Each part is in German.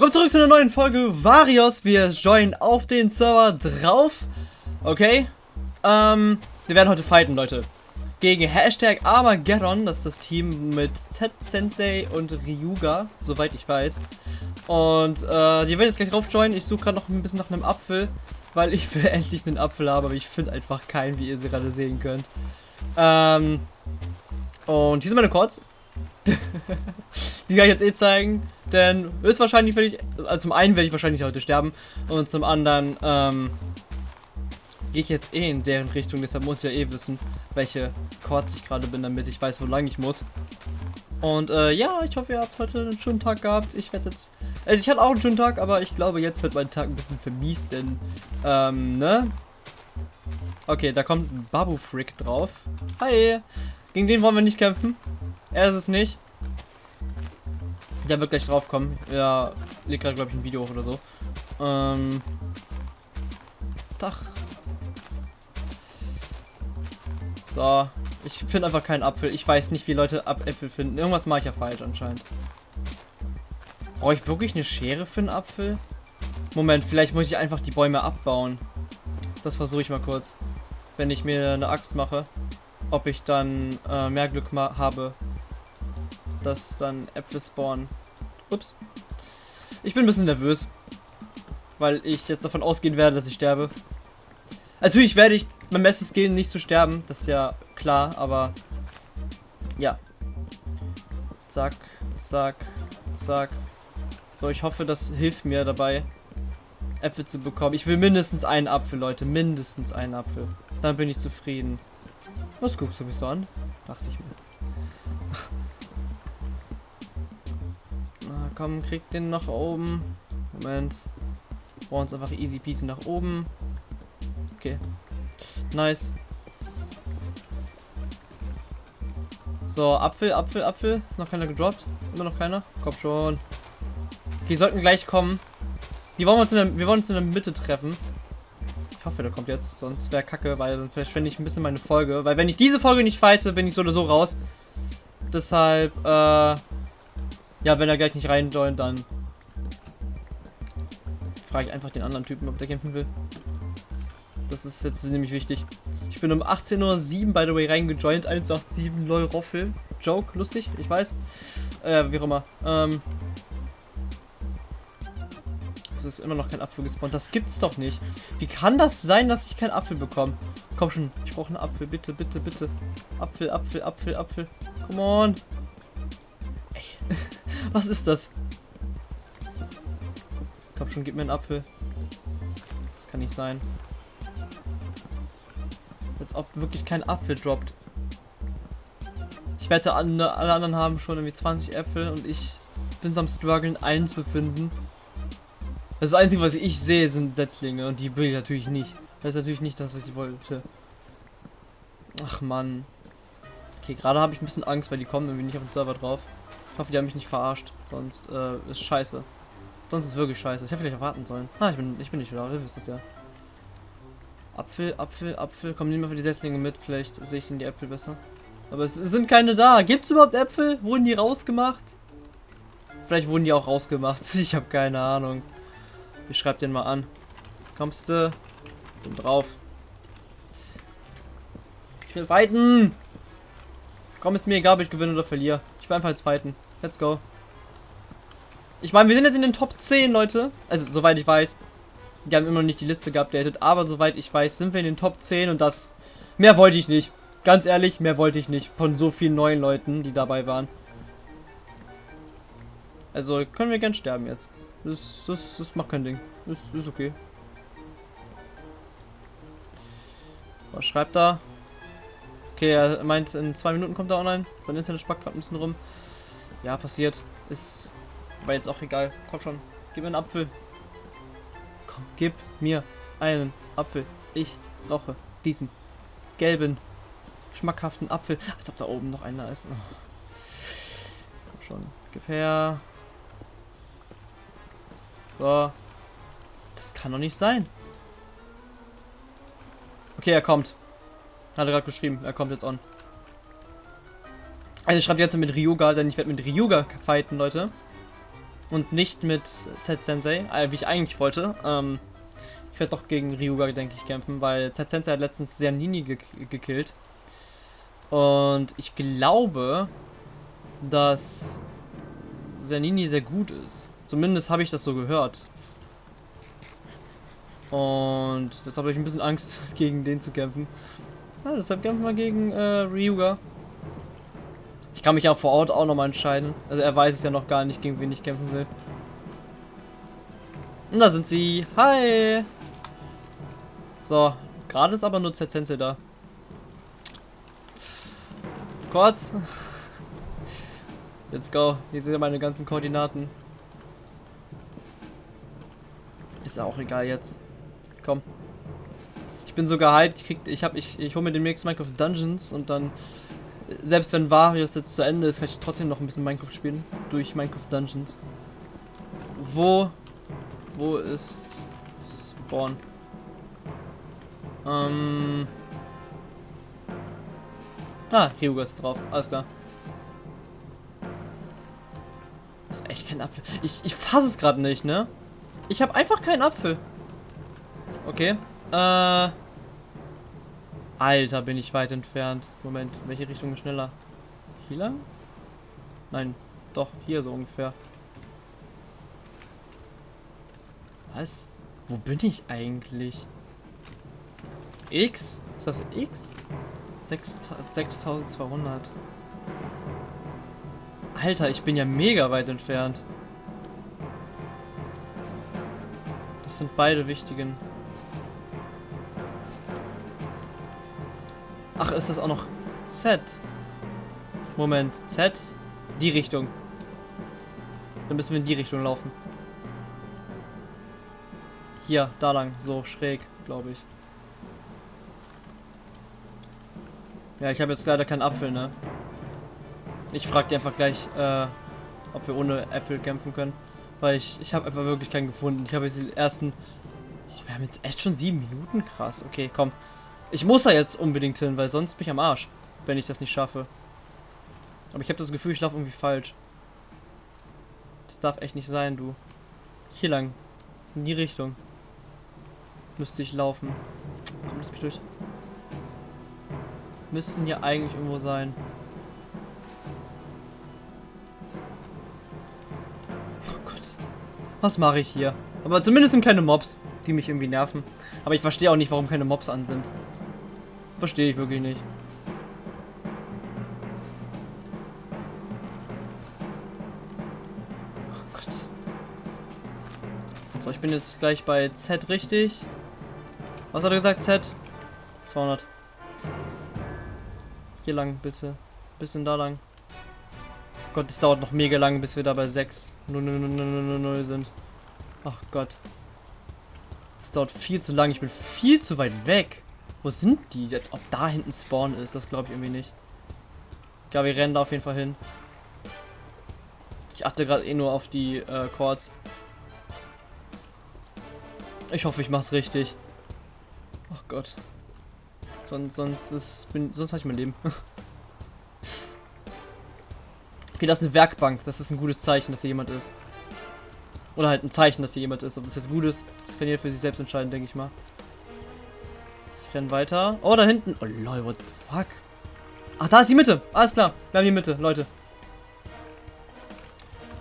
Willkommen zurück zu einer neuen Folge Varios. Wir joinen auf den Server drauf. Okay. Ähm, wir werden heute fighten, Leute. Gegen Hashtag Armageddon. Das ist das Team mit Z-Sensei und Ryuga, soweit ich weiß. Und äh, die werden jetzt gleich drauf joinen. Ich suche gerade noch ein bisschen nach einem Apfel, weil ich will endlich einen Apfel haben, aber ich finde einfach keinen, wie ihr sie gerade sehen könnt. Ähm, und hier sind meine Chords. die kann ich jetzt eh zeigen. Denn höchstwahrscheinlich werde ich, also zum einen werde ich wahrscheinlich heute sterben und zum anderen ähm, gehe ich jetzt eh in deren Richtung. Deshalb muss ich ja eh wissen, welche Chords ich gerade bin, damit ich weiß, wo lang ich muss. Und äh, ja, ich hoffe, ihr habt heute einen schönen Tag gehabt. Ich werde jetzt, also ich hatte auch einen schönen Tag, aber ich glaube, jetzt wird mein Tag ein bisschen vermiest, denn, ähm, ne? Okay, da kommt Babu Frick drauf. Hi! Gegen den wollen wir nicht kämpfen. Er ist es nicht. Der wird gleich drauf kommen. Ja, legt gerade, glaube ich, ein Video hoch oder so. Ähm. Tag. So. Ich finde einfach keinen Apfel. Ich weiß nicht, wie Leute Ab Äpfel finden. Irgendwas mache ich ja falsch anscheinend. Brauche ich wirklich eine Schere für einen Apfel? Moment, vielleicht muss ich einfach die Bäume abbauen. Das versuche ich mal kurz. Wenn ich mir eine Axt mache. Ob ich dann äh, mehr Glück habe, dass dann Äpfel spawnen. Ups. Ich bin ein bisschen nervös. Weil ich jetzt davon ausgehen werde, dass ich sterbe. Natürlich werde ich beim Bestes gehen, nicht zu sterben. Das ist ja klar, aber... Ja. Zack, zack, zack. So, ich hoffe, das hilft mir dabei, Äpfel zu bekommen. Ich will mindestens einen Apfel, Leute. Mindestens einen Apfel. Dann bin ich zufrieden. Was guckst du mich so an? Dachte ich mir. Komm, krieg den nach oben. Moment. Brauchen uns einfach easy peasy nach oben. Okay. Nice. So, Apfel, Apfel, Apfel. Ist noch keiner gedroppt? Immer noch keiner? Komm schon. Die sollten gleich kommen. Die wollen wir uns in der, wir wollen uns in der Mitte treffen. Ich hoffe, der kommt jetzt. Sonst wäre kacke, weil dann verschwende ich ein bisschen meine Folge. Weil wenn ich diese Folge nicht fighte, bin ich so oder so raus. Deshalb, äh, ja, wenn er gleich nicht rein joint, dann frage ich einfach den anderen Typen, ob der kämpfen will. Das ist jetzt nämlich wichtig. Ich bin um 18.07 Uhr, by the way, reingejoint. 187, lol, Roffel. Joke, lustig, ich weiß. Äh, wie auch immer. Ähm. Es ist immer noch kein Apfel gespawnt. Das gibt's doch nicht. Wie kann das sein, dass ich keinen Apfel bekomme? Komm schon, ich brauche einen Apfel. Bitte, bitte, bitte. Apfel, Apfel, Apfel, Apfel. Come on. Ey. Was ist das? Komm schon, gib mir einen Apfel. Das kann nicht sein. Als ob wirklich kein Apfel droppt. Ich wette, alle, anderen haben schon irgendwie 20 Äpfel und ich bin am struggeln, einen zu finden. Das Einzige, was ich sehe, sind Setzlinge und die will ich natürlich nicht. Das ist natürlich nicht das, was ich wollte. Ach man. Okay, gerade habe ich ein bisschen Angst, weil die kommen irgendwie nicht auf den Server drauf. Ich hoffe, die haben mich nicht verarscht. Sonst äh, ist scheiße. Sonst ist wirklich scheiße. Ich hätte vielleicht erwarten sollen. Ah, ich bin, ich bin nicht da. Ihr wisst es ja. Apfel, Apfel, Apfel. Komm, nimm mal für die Setzlinge mit. Vielleicht sehe ich in die Äpfel besser. Aber es, sind keine da. Gibt es überhaupt Äpfel? Wurden die rausgemacht? Vielleicht wurden die auch rausgemacht. Ich habe keine Ahnung. Ich schreib den mal an. Kommst du? Bin drauf. Ich will fighten! Komm, ist mir egal, ob ich gewinne oder verliere. Will einfach jetzt fighten. Let's go. Ich meine, wir sind jetzt in den Top 10, Leute. Also, soweit ich weiß. Die haben immer noch nicht die Liste geupdatet. Aber soweit ich weiß, sind wir in den Top 10. Und das... Mehr wollte ich nicht. Ganz ehrlich, mehr wollte ich nicht. Von so vielen neuen Leuten, die dabei waren. Also, können wir gern sterben jetzt. Das, das, das macht kein Ding. Das ist okay. Was schreibt da? Okay, er meint, in zwei Minuten kommt er online. Sein Internet spackt gerade ein bisschen rum. Ja, passiert. Ist aber jetzt auch egal. Komm schon. Gib mir einen Apfel. Komm, gib mir einen Apfel. Ich brauche diesen gelben, schmackhaften Apfel. Als ob da oben noch einer ist. Oh. Komm schon. Gib her. So. Das kann doch nicht sein. Okay, er kommt. Hat er gerade geschrieben. Er kommt jetzt on. Also ich schreibe jetzt mit Ryuga, denn ich werde mit Ryuga fighten, Leute. Und nicht mit Z-Sensei, äh, wie ich eigentlich wollte. Ähm, ich werde doch gegen Ryuga, denke ich, kämpfen, weil Z-Sensei hat letztens sehr Nini ge gekillt. Und ich glaube, dass Zanini sehr gut ist. Zumindest habe ich das so gehört. Und deshalb habe ich ein bisschen Angst, gegen den zu kämpfen. Ja, deshalb kämpfen wir gegen äh, Ryuga. Ich kann mich ja vor Ort auch nochmal entscheiden. Also er weiß es ja noch gar nicht, gegen wen ich kämpfen will. Und da sind sie. Hi! So, gerade ist aber nur Zetzenze da. Kurz. Let's go. Hier sind meine ganzen Koordinaten. Ist auch egal jetzt. Komm. Ich bin so gehypt. Ich, krieg, ich, hab, ich, ich hole mir demnächst Minecraft Dungeons und dann, selbst wenn Varius jetzt zu Ende ist, kann ich trotzdem noch ein bisschen Minecraft spielen. Durch Minecraft Dungeons. Wo, wo ist Spawn? Ähm... Ah, Ryuga ist drauf. Alles klar. Das ist echt kein Apfel. Ich, ich fasse es gerade nicht, ne? Ich habe einfach keinen Apfel. Okay. Äh. Alter, bin ich weit entfernt. Moment, welche Richtung ist schneller? Hier lang? Nein, doch, hier so ungefähr. Was? Wo bin ich eigentlich? X? Ist das X? 6200. Alter, ich bin ja mega weit entfernt. Das sind beide wichtigen. Ach, ist das auch noch Z? Moment, Z? Die Richtung. Dann müssen wir in die Richtung laufen. Hier, da lang, so schräg, glaube ich. Ja, ich habe jetzt leider keinen Apfel, ne? Ich frage die einfach gleich, äh, ob wir ohne Apple kämpfen können. Weil ich, ich habe einfach wirklich keinen gefunden. Ich habe jetzt die ersten... Oh, wir haben jetzt echt schon sieben Minuten? Krass. Okay, komm. Ich muss da jetzt unbedingt hin, weil sonst bin ich am Arsch. Wenn ich das nicht schaffe. Aber ich habe das Gefühl, ich laufe irgendwie falsch. Das darf echt nicht sein, du. Hier lang. In die Richtung. Müsste ich laufen. Komm, lass mich durch müssten hier eigentlich irgendwo sein. Oh Gott. Was mache ich hier? Aber zumindest sind keine Mobs, die mich irgendwie nerven. Aber ich verstehe auch nicht, warum keine Mobs an sind. Verstehe ich wirklich nicht. Oh Gott. So, ich bin jetzt gleich bei Z richtig. Was hat er gesagt? Z? 200. Hier lang, bitte. Bisschen da lang. Gott, es dauert noch mega lang, bis wir da bei 6 0, 0, 0, 0, 0 sind. Ach Gott. Das dauert viel zu lang. Ich bin viel zu weit weg. Wo sind die? Jetzt, ob da hinten Spawn ist, das glaube ich irgendwie nicht. Ja, wir rennen da auf jeden Fall hin. Ich achte gerade eh nur auf die äh, Chords. Ich hoffe, ich mach's richtig. Ach Gott. Sonst, sonst, sonst habe ich mein Leben. okay, das ist eine Werkbank. Das ist ein gutes Zeichen, dass hier jemand ist. Oder halt ein Zeichen, dass hier jemand ist. Ob das jetzt gut ist, das kann jeder für sich selbst entscheiden, denke ich mal. Ich renne weiter. Oh, da hinten. Oh lol, what the fuck? Ach, da ist die Mitte. Alles klar. Wir haben die Mitte, Leute.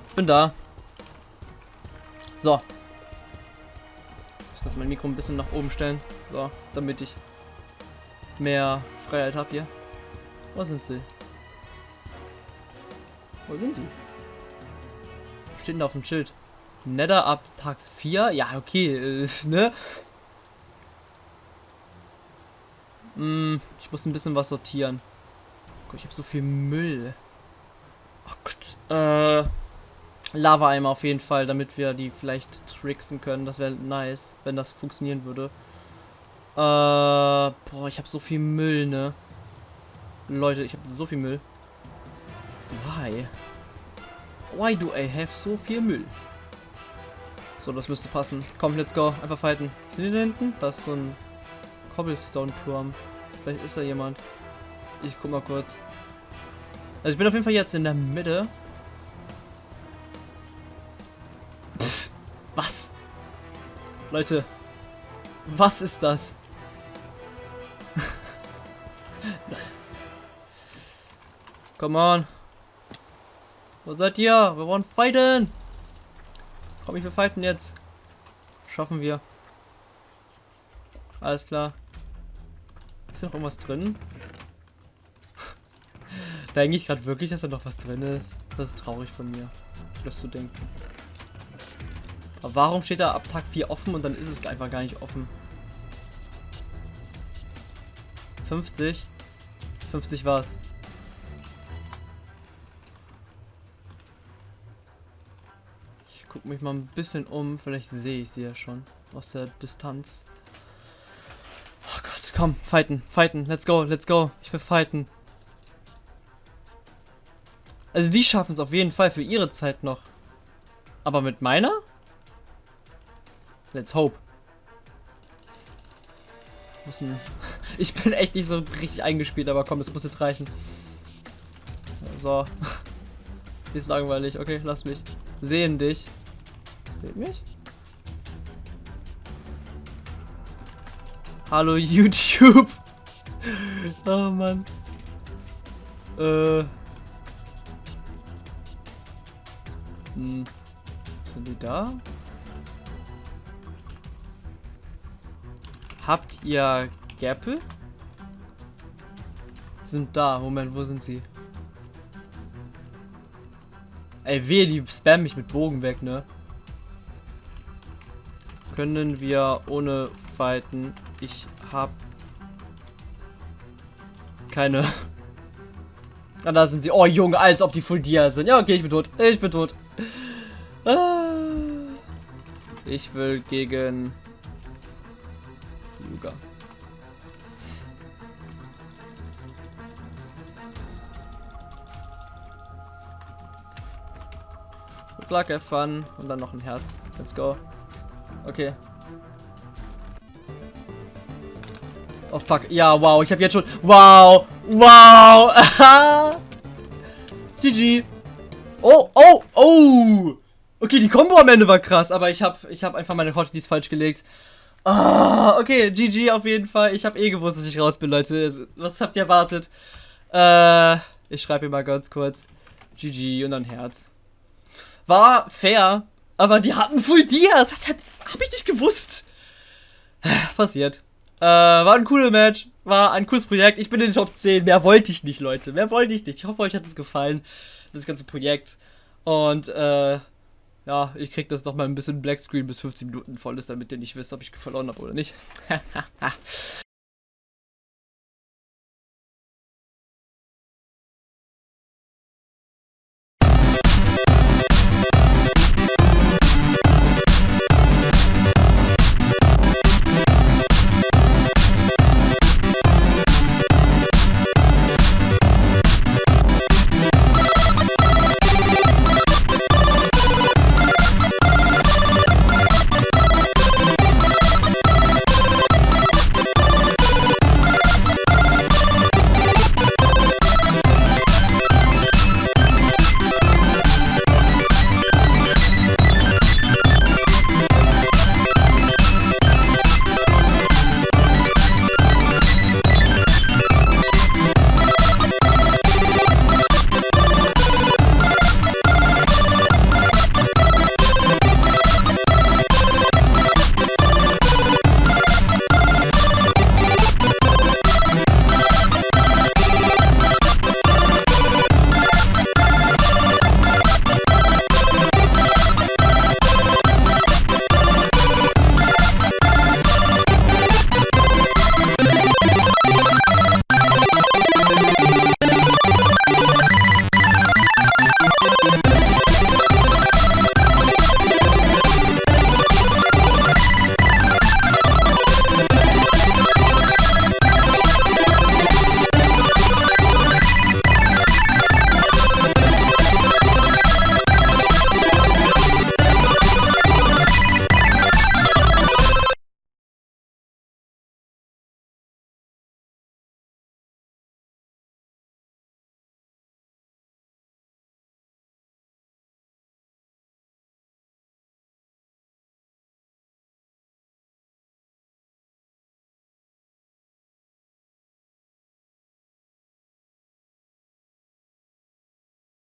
Ich bin da. So. Ich muss mein Mikro ein bisschen nach oben stellen. So, damit ich mehr Freiheit habe hier. Wo sind sie? Wo sind die? Steht denn auf dem Schild? Nether ab Tag 4? Ja, okay, äh, ne? Hm, ich muss ein bisschen was sortieren. Gott, ich habe so viel Müll. Oh Gott. Äh, Lava-Eimer auf jeden Fall, damit wir die vielleicht tricksen können. Das wäre nice, wenn das funktionieren würde. Äh, boah, ich habe so viel Müll, ne? Leute, ich habe so viel Müll. Why? Why do I have so viel Müll? So, das müsste passen. Komm, let's go. Einfach fighten. Sind die da hinten? Da ist so ein Cobblestone-Turm. Vielleicht ist da jemand. Ich guck mal kurz. Also ich bin auf jeden Fall jetzt in der Mitte. Leute, was ist das? Come on. Wo seid ihr? Wir wollen fighten. Komm, ich will fighten jetzt. Schaffen wir. Alles klar. Ist noch irgendwas drin? denke ich gerade wirklich, dass da noch was drin ist. Das ist traurig von mir, das zu denken. Aber warum steht da ab Tag 4 offen und dann ist es einfach gar nicht offen? 50? 50 war's. Ich gucke mich mal ein bisschen um, vielleicht sehe ich sie ja schon aus der Distanz. Komm, fighten, fighten, let's go, let's go. Ich will fighten. Also die schaffen es auf jeden Fall für ihre Zeit noch. Aber mit meiner? Let's hope. Ich bin echt nicht so richtig eingespielt, aber komm, es muss jetzt reichen. So. Ist langweilig. Okay, lass mich. Sehen dich. Seht mich? Hallo YouTube. Oh Mann. Äh. Hm. Sind die da? Habt ihr Gärpel? Sind da. Moment, wo sind sie? Ey, weh, die spammen mich mit Bogen weg, ne? Können wir ohne fighten? Ich hab keine. Ah, da sind sie. Oh, Junge, als ob die Full Dia sind. Ja, okay, ich bin tot. Ich bin tot. Ah. Ich will gegen Yuga. Have fun. Und dann noch ein Herz. Let's go. Okay. Oh fuck. Ja, wow. Ich habe jetzt schon... Wow. Wow. GG. Oh, oh, oh. Okay, die Combo am Ende war krass, aber ich habe ich hab einfach meine Hotkeys falsch gelegt. Oh, okay, GG auf jeden Fall. Ich habe eh gewusst, dass ich raus bin, Leute. Was habt ihr erwartet? Äh, ich schreibe hier mal ganz kurz. GG und ein Herz. War fair, aber die hatten Full Dias. Das habe ich nicht gewusst. Passiert. Äh, war ein cooles Match. War ein cooles Projekt. Ich bin in den Top 10. Mehr wollte ich nicht, Leute. Mehr wollte ich nicht. Ich hoffe, euch hat es gefallen, das ganze Projekt. Und, äh, ja, ich krieg das noch mal ein bisschen Blackscreen bis 15 Minuten voll ist, damit ihr nicht wisst, ob ich verloren habe oder nicht.